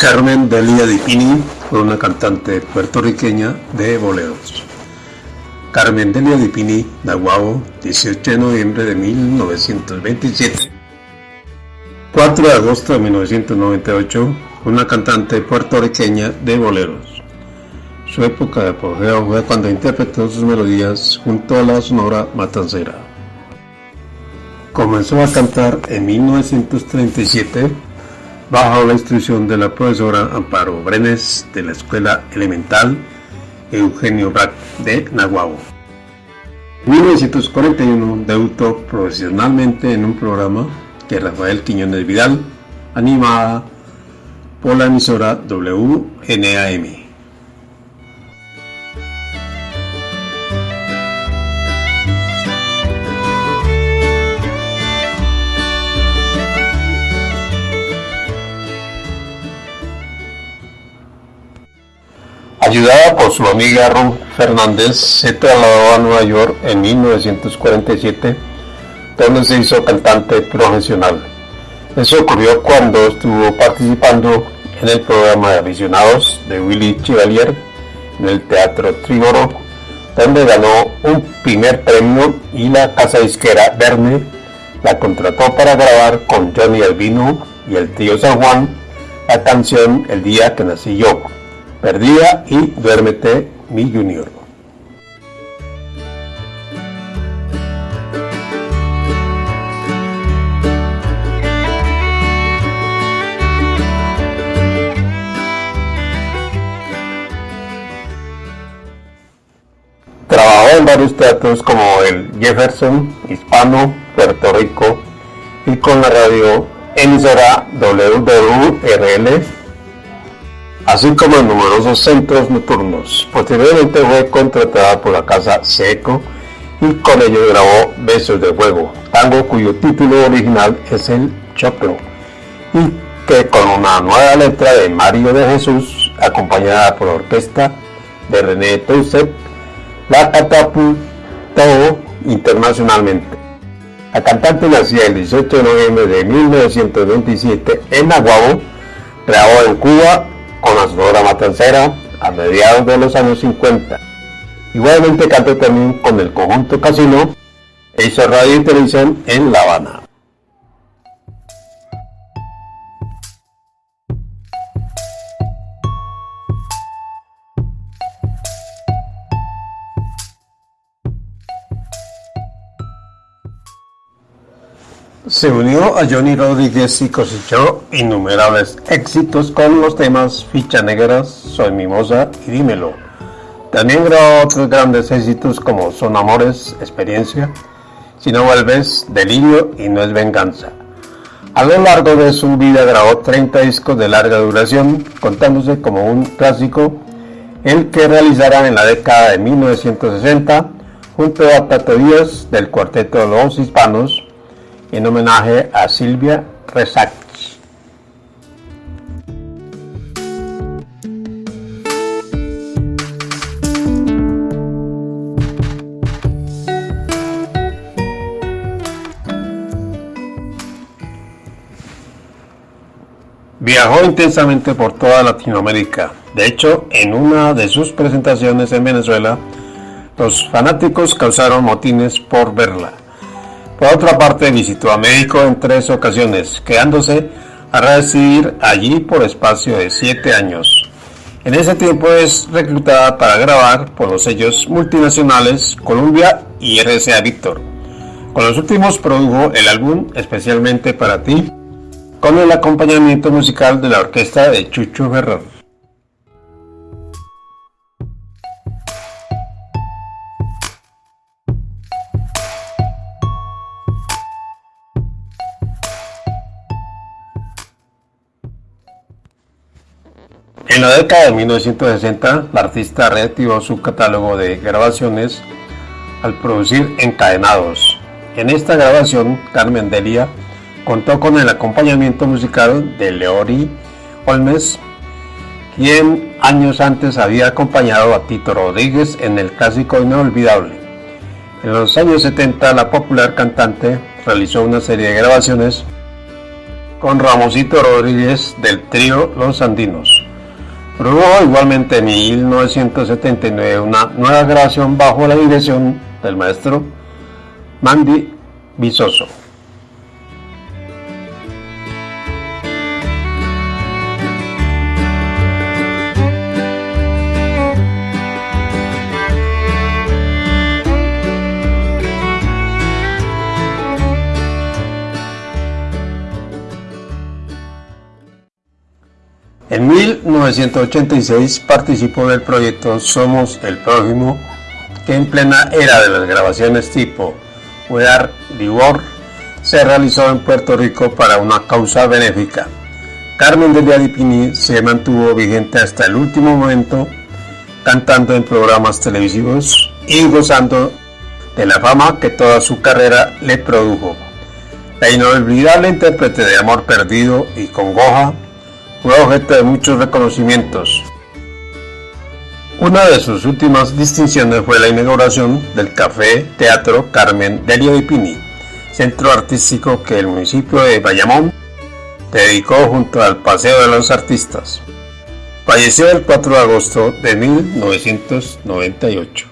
Carmen Delia Dipini fue una cantante puertorriqueña de boleros. Carmen Delia Dipini, Nahuabo, 18 de noviembre de 1927. 4 de agosto de 1998, una cantante puertorriqueña de boleros. Su época de apogeo fue cuando interpretó sus melodías junto a la sonora matancera. Comenzó a cantar en 1937 bajo la instrucción de la profesora Amparo Brenes de la Escuela Elemental Eugenio Brack de Nahuabo. En 1941 debutó profesionalmente en un programa que Rafael Quiñones Vidal animaba por la emisora WNAM. Ayudada por su amiga Ruth Fernández, se trasladó a Nueva York en 1947, donde se hizo cantante profesional. Eso ocurrió cuando estuvo participando en el programa de aficionados de Willy Chevalier en el Teatro Triboro, donde ganó un primer premio y la casa disquera Verne la contrató para grabar con Johnny Albino y el tío San Juan la canción El día que nací yo. Perdida y Duérmete, mi Junior. Trabajó en varios teatros como el Jefferson, Hispano, Puerto Rico y con la radio emisora WWRL así como en numerosos centros nocturnos. Posteriormente fue contratada por la casa Seco y con ello grabó Besos de Fuego, tango cuyo título original es el Choclo, y que con una nueva letra de Mario de Jesús, acompañada por la orquesta de René Toussaint, la catapultó internacionalmente. La cantante nacida el 18 de noviembre de 1927 en Aguabo, grabó en Cuba con la Sonora Matancera a mediados de los años 50. Igualmente cantó también con el conjunto Casino e hizo radio y televisión en La Habana. Se unió a Johnny Rodríguez y cosechó innumerables éxitos con los temas Ficha Negras, Soy Mimosa y Dímelo. También grabó otros grandes éxitos como Son Amores, Experiencia, Si no vuelves, Delirio y No es Venganza. A lo largo de su vida grabó 30 discos de larga duración, contándose como un clásico el que realizará en la década de 1960 junto a Tato Díaz del cuarteto Los Hispanos, en homenaje a Silvia Resac. Viajó intensamente por toda Latinoamérica. De hecho, en una de sus presentaciones en Venezuela, los fanáticos causaron motines por verla. Por otra parte, visitó a México en tres ocasiones, quedándose a residir allí por espacio de siete años. En ese tiempo es reclutada para grabar por los sellos multinacionales Columbia y RCA Victor. Con los últimos produjo el álbum especialmente para ti, con el acompañamiento musical de la orquesta de Chucho Ferrer. En la década de 1960, la artista reactivó su catálogo de grabaciones al producir Encadenados. En esta grabación, Carmen Delia contó con el acompañamiento musical de Leori Olmes, quien años antes había acompañado a Tito Rodríguez en el clásico Inolvidable. En los años 70, la popular cantante realizó una serie de grabaciones con Ramosito Rodríguez del trío Los Andinos. Produjo igualmente en 1979 una nueva grabación bajo la dirección del maestro Mandy Visoso. En 1986 participó del proyecto Somos el Prójimo, que en plena era de las grabaciones tipo We Are the World se realizó en Puerto Rico para una causa benéfica. Carmen de Adipini se mantuvo vigente hasta el último momento, cantando en programas televisivos y gozando de la fama que toda su carrera le produjo. La inolvidable intérprete de Amor Perdido y Congoja fue objeto de muchos reconocimientos. Una de sus últimas distinciones fue la inauguración del Café Teatro Carmen Delio de Pini, centro artístico que el municipio de Bayamón dedicó junto al Paseo de los Artistas. Falleció el 4 de agosto de 1998.